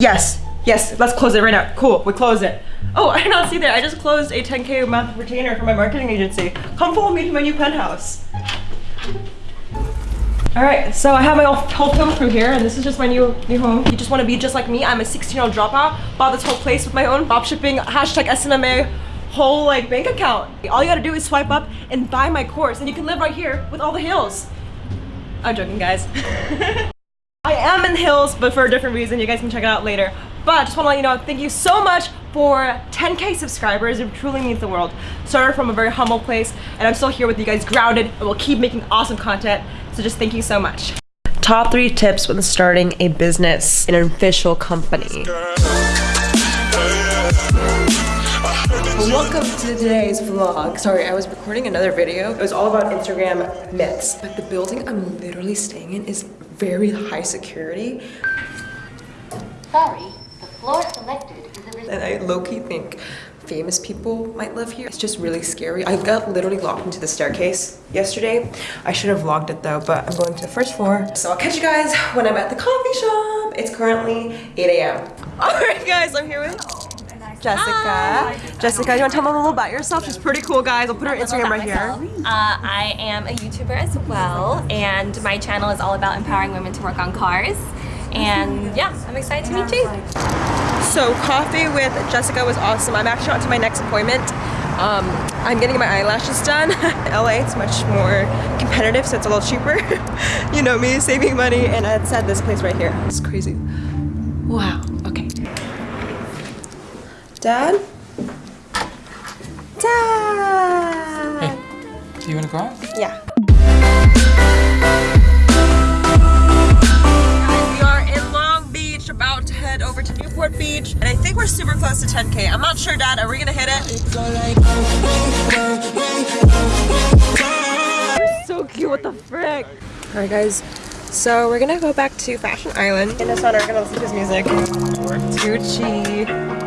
Yes, yes, let's close it right now. Cool, we close it. Oh, I did not see that. I just closed a 10K a month retainer for my marketing agency. Come follow me to my new penthouse. All right, so I have my whole film crew here, and this is just my new new home. You just want to be just like me. I'm a 16-year-old dropout. Bought this whole place with my own drop shipping hashtag SMMA whole like bank account. All you gotta do is swipe up and buy my course, and you can live right here with all the hills. I'm joking, guys. I am in the hills, but for a different reason. You guys can check it out later. But just want to let you know, thank you so much for 10k subscribers. It truly means the world. Started from a very humble place, and I'm still here with you guys grounded, and we'll keep making awesome content. So just thank you so much. Top three tips when starting a business in an official company. Welcome to today's vlog. Sorry, I was recording another video. It was all about Instagram myths. But the building I'm literally staying in is very high security. Sorry, the floor selected is a And I low-key think famous people might live here. It's just really scary. I got literally locked into the staircase yesterday. I should have vlogged it though, but I'm going to the first floor. So I'll catch you guys when I'm at the coffee shop. It's currently 8 a.m. All right, guys, I'm here with Jessica. Hi. Jessica, you want to tell them a little about yourself? She's pretty cool, guys. I'll put her Instagram right here. Uh, I am a YouTuber as well, and my channel is all about empowering women to work on cars. And yeah, I'm excited to meet you. So coffee with Jessica was awesome. I'm actually on to my next appointment. Um, I'm getting my eyelashes done. LA, it's much more competitive, so it's a little cheaper. you know me, saving money, and I said this place right here. It's crazy. Wow, okay. Dad? Dad! Hey, do you want to go out? Yeah. Guys, we are in Long Beach, about to head over to Newport Beach, and I think we're super close to 10K. I'm not sure, Dad. Are we gonna hit it? You're so cute. What the frick? All right, guys. So we're gonna go back to Fashion Island. In the sun, we're gonna listen to his music. Gucci.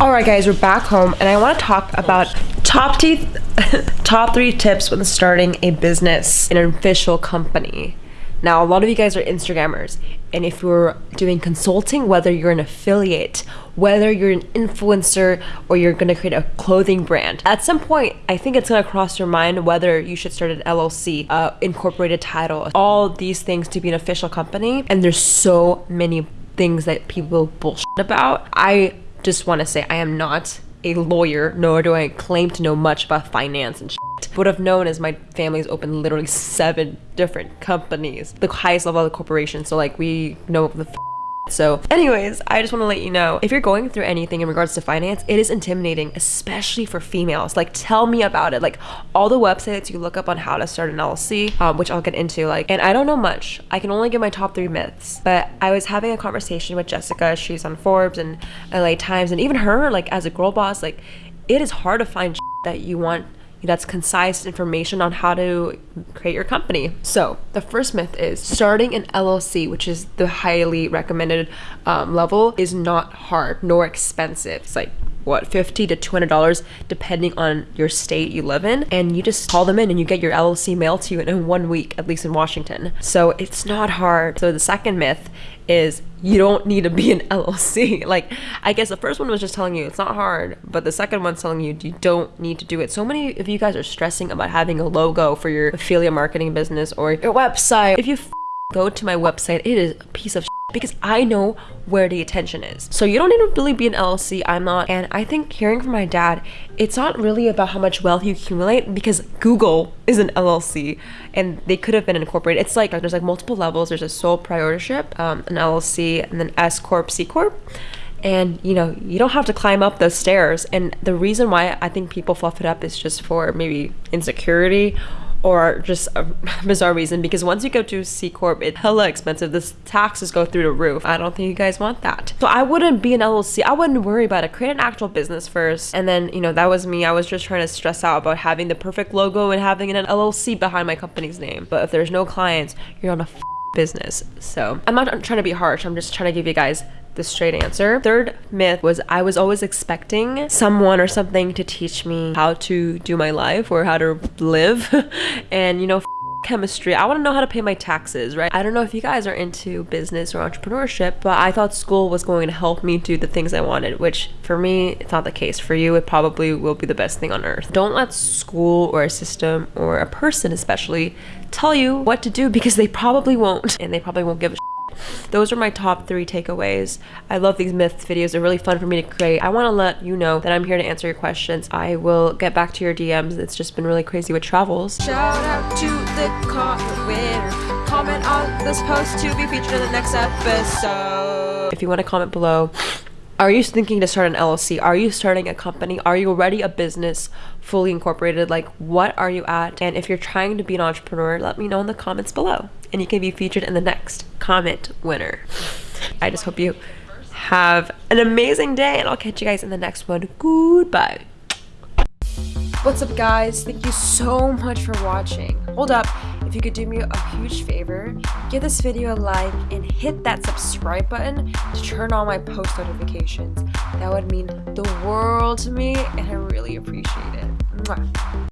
Alright guys, we're back home and I want to talk about top, top three tips when starting a business in an official company. Now, a lot of you guys are Instagrammers, and if you're doing consulting, whether you're an affiliate, whether you're an influencer, or you're gonna create a clothing brand, at some point, I think it's gonna cross your mind whether you should start an LLC, uh, incorporated title, all these things to be an official company. And there's so many things that people bullshit about. I just want to say I am not a lawyer, nor do I claim to know much about finance and shit. What I've known as my family's opened literally seven different companies, the highest level of the corporation. So like we know the so anyways, I just want to let you know, if you're going through anything in regards to finance, it is intimidating, especially for females. Like tell me about it. Like all the websites you look up on how to start an LLC, um, which I'll get into like, and I don't know much. I can only give my top three myths, but I was having a conversation with Jessica. She's on Forbes and LA Times and even her, like as a girl boss, like it is hard to find that you want that's concise information on how to create your company. So the first myth is starting an LLC, which is the highly recommended um, level, is not hard nor expensive. It's like what 50 to 200 dollars depending on your state you live in and you just call them in and you get your llc mailed to you in one week at least in washington so it's not hard so the second myth is you don't need to be an LLC. Like, I guess the first one was just telling you it's not hard, but the second one's telling you you don't need to do it. So many of you guys are stressing about having a logo for your affiliate marketing business or your website. If you go to my website, it is a piece of because I know where the attention is. So you don't need to really be an LLC. I'm not. And I think hearing from my dad, it's not really about how much wealth you accumulate because Google is an LLC and they could have been incorporated. It's like there's like multiple levels. There's a sole proprietorship, um, an LLC, and then S Corp, C Corp and you know you don't have to climb up those stairs and the reason why i think people fluff it up is just for maybe insecurity or just a bizarre reason because once you go to C Corp, it's hella expensive. The taxes go through the roof. I don't think you guys want that. So I wouldn't be an LLC. I wouldn't worry about it. Create an actual business first. And then, you know, that was me. I was just trying to stress out about having the perfect logo and having an LLC behind my company's name. But if there's no clients, you're on a business. So I'm not trying to be harsh. I'm just trying to give you guys the straight answer. Third myth was I was always expecting someone or something to teach me how to do my life or how to live. and you know, chemistry. I want to know how to pay my taxes, right? I don't know if you guys are into business or entrepreneurship, but I thought school was going to help me do the things I wanted, which for me, it's not the case. For you, it probably will be the best thing on earth. Don't let school or a system or a person, especially, tell you what to do because they probably won't, and they probably won't give a those are my top three takeaways. I love these myth videos. They're really fun for me to create. I want to let you know that I'm here to answer your questions. I will get back to your DMs. It's just been really crazy with travels. Shout out to the comment winner. Comment on this post to be featured in the next episode. If you want to comment below, are you thinking to start an LLC? Are you starting a company? Are you already a business fully incorporated? Like, what are you at? And if you're trying to be an entrepreneur, let me know in the comments below. And you can be featured in the next comment winner. I just hope you have an amazing day, and I'll catch you guys in the next one. Goodbye. What's up, guys? Thank you so much for watching. Hold up, if you could do me a huge favor, give this video a like and hit that subscribe button to turn on my post notifications. That would mean the world to me, and I really appreciate it. Mwah.